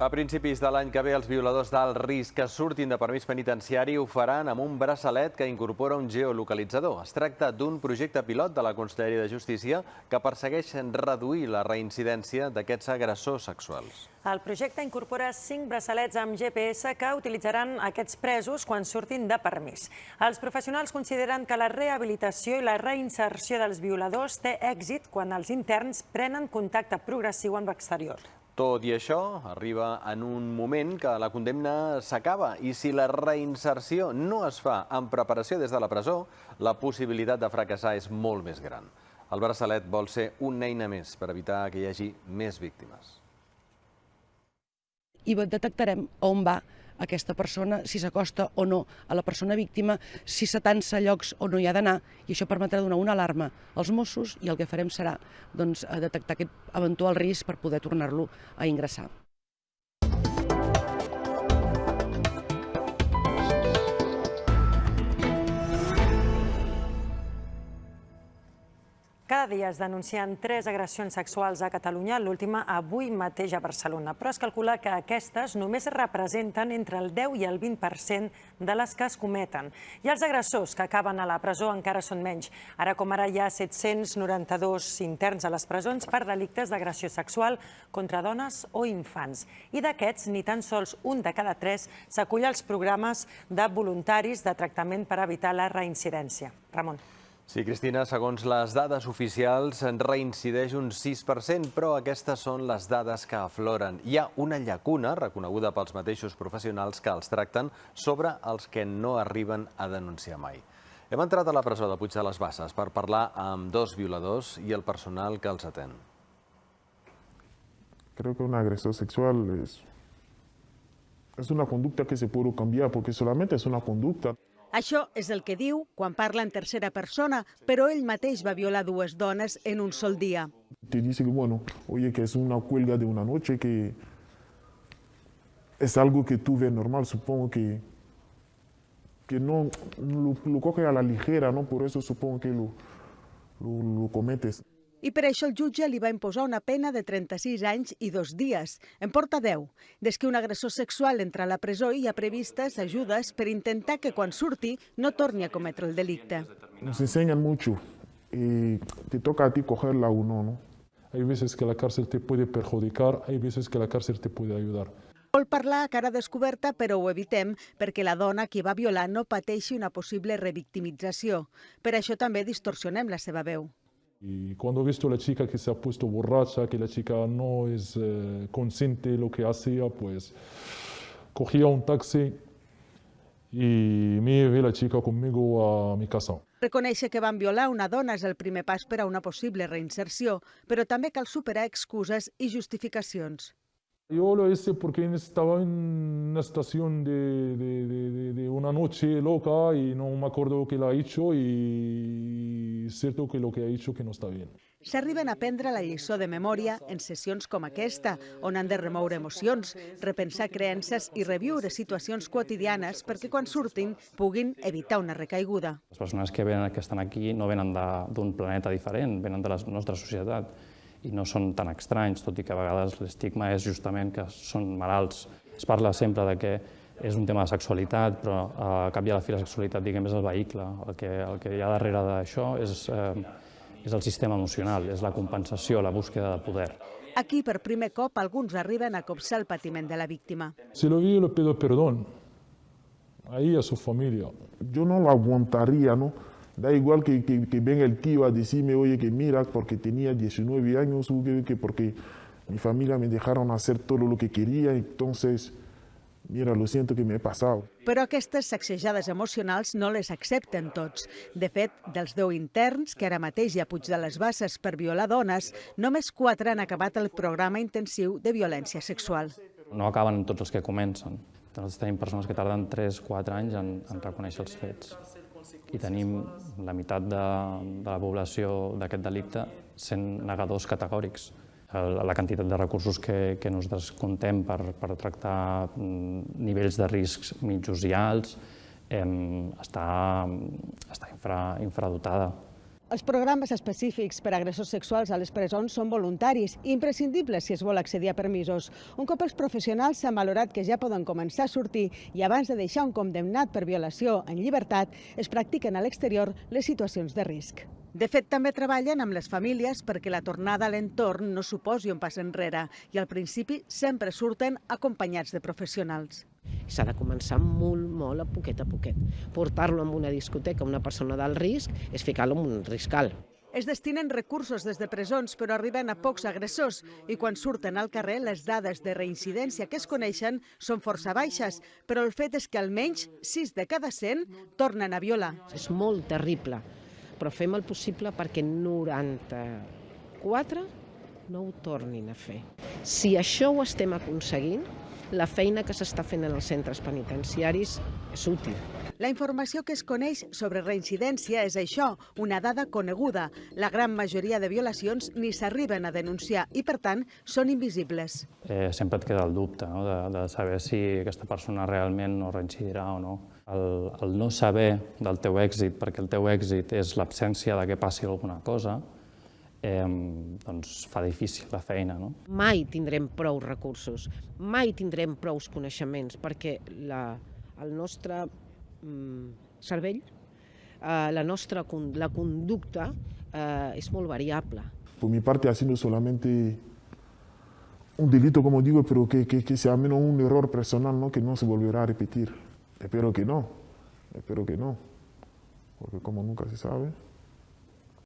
A principis de l'any que ve, els violadors d'alt risc que surtin de permís penitenciari ho faran amb un braçalet que incorpora un geolocalitzador. Es tracta d'un projecte pilot de la Conselleria de Justícia que persegueix reduir la reincidència d'aquests agressors sexuals. El projecte incorpora cinc braçalets amb GPS que utilitzaran aquests presos quan surtin de permís. Els professionals consideren que la rehabilitació i la reinserció dels violadors té èxit quan els interns prenen contacte progressiu amb l'exterior. Tot i això, arriba en un moment que la condemna s'acaba i si la reinserció no es fa amb preparació des de la presó, la possibilitat de fracassar és molt més gran. El braçalet vol ser una eina més per evitar que hi hagi més víctimes. I detectarem on va aquesta persona, si s'acosta o no a la persona víctima, si s'atansa llocs on no hi ha d'anar, i això permetrà donar una alarma als Mossos i el que farem serà doncs, detectar aquest eventual risc per poder tornar-lo a ingressar. Cada dia es denuncien tres agressions sexuals a Catalunya, l'última avui mateix a Barcelona. Però es calcula que aquestes només representen entre el 10 i el 20% de les que es cometen. I els agressors que acaben a la presó encara són menys. Ara com ara hi ha 792 interns a les presons per delictes d'agressió sexual contra dones o infants. I d'aquests, ni tan sols un de cada tres s'acull als programes de voluntaris de tractament per evitar la reincidència. Ramon. Sí, Cristina, segons les dades oficials, en reincideix un 6%, però aquestes són les dades que afloren. Hi ha una llacuna, reconeguda pels mateixos professionals que els tracten, sobre els que no arriben a denunciar mai. Hem entrat a la presó de Puig de les Basses per parlar amb dos violadors i el personal que els atén. Creo que un agresor sexual es, es una conducta que se puede cambiar porque solamente es una conducta. Això és el que diu quan parla en tercera persona, però ell mateix va violar dues dones en un sol dia. Te dice que, bueno, oye, que es una cuelga de una noche, que es algo que tú ves normal, supongo que, que no lo, lo coge a la ligera, ¿no? Por eso supongo que lo, lo, lo cometes. I per això el jutge li va imposar una pena de 36 anys i dos dies. En porta 10. Des que un agressor sexual entra a la presó hi ha previstes ajudes per intentar que quan surti no torni a cometre el delicte. Nos enseñan mucho y te toca a ti cogerla o no, ¿no? Hay veces que la cárcel te puede perjudicar, hay veces que la cárcel te puede ayudar. Vol parlar a cara descoberta, però ho evitem perquè la dona que va violar no pateixi una possible revictimització. Per això també distorsionem la seva veu. Y cuando he visto a la chica que se ha puesto borracha, que la chica no es eh, consciente de lo que hacía, pues cogía un taxi y me llevé la chica conmigo a mi casa. Reconèixer que van violar una dona és el primer pas per a una possible reinserció, però també cal superar excuses i justificacions. Yo lo hice porque estaba en una estación de, de, de, de, una noche loca y no me acuerdo que la ha hecho y es cierto que lo que ha hecho que no está bien. S'arriben a prendre la lliçó de memòria en sessions com aquesta, on han de remoure emocions, repensar creences i reviure situacions quotidianes perquè quan surtin puguin evitar una recaiguda. Les persones que, venen, que estan aquí no venen d'un planeta diferent, venen de la nostra societat i no són tan estranys, tot i que a vegades l'estigma és justament que són malalts. Es parla sempre de que és un tema de sexualitat, però a cap i a la fi la sexualitat diguem, és el vehicle. El que, el que hi ha darrere d'això és, eh, és el sistema emocional, és la compensació, la búsqueda de poder. Aquí, per primer cop, alguns arriben a copsar el patiment de la víctima. Si lo vi, le pido perdón. Ahí a su familia. Yo no lo aguantaría, ¿no? Da igual que, que, que, venga el tío a decirme, oye, que mira, porque tenía 19 años, que porque mi familia me dejaron hacer todo lo que quería, entonces, mira, lo siento que me he pasado. Però aquestes sacsejades emocionals no les accepten tots. De fet, dels 10 interns que ara mateix hi ha Puig de les Basses per violar dones, només 4 han acabat el programa intensiu de violència sexual. No acaben tots els que comencen. Nosaltres tenim persones que tarden 3-4 anys en, en reconèixer els fets i tenim la meitat de, de la població d'aquest delicte sent negadors categòrics. La quantitat de recursos que, que nosaltres contem per, per tractar nivells de riscs mitjos i alts eh, està, està infra, infradotada. Els programes específics per a agressors sexuals a les presons són voluntaris i imprescindibles si es vol accedir a permisos. Un cop els professionals s'han valorat que ja poden començar a sortir i abans de deixar un condemnat per violació en llibertat, es practiquen a l'exterior les situacions de risc. De fet, també treballen amb les famílies perquè la tornada a l'entorn no suposi un pas enrere i al principi sempre surten acompanyats de professionals. S'ha de començar molt, molt a poquet a poquet. Portar-lo a una discoteca, una persona d'alt risc, és ficar-lo en un risc alt. Es destinen recursos des de presons, però arriben a pocs agressors i quan surten al carrer les dades de reincidència que es coneixen són força baixes, però el fet és que almenys 6 de cada 100 tornen a violar. És molt terrible, però fem el possible perquè 94 no ho tornin a fer. Si això ho estem aconseguint, la feina que s'està fent en els centres penitenciaris és útil. La informació que es coneix sobre reincidència és això, una dada coneguda. La gran majoria de violacions ni s'arriben a denunciar i, per tant, són invisibles. Eh, sempre et queda el dubte no? de, de saber si aquesta persona realment no reincidirà o no. El, el no saber del teu èxit, perquè el teu èxit és l'absència de que passi alguna cosa, eh, doncs fa difícil la feina. No? Mai tindrem prou recursos, mai tindrem prou coneixements, perquè la, el nostre cervell, eh, la nostra la conducta eh, és molt variable. Por mi parte ha sido solamente un delito, como digo, pero que, que, que sea menos un error personal, ¿no? que no se volverá a repetir. Espero que no, espero que no, porque como nunca se sabe.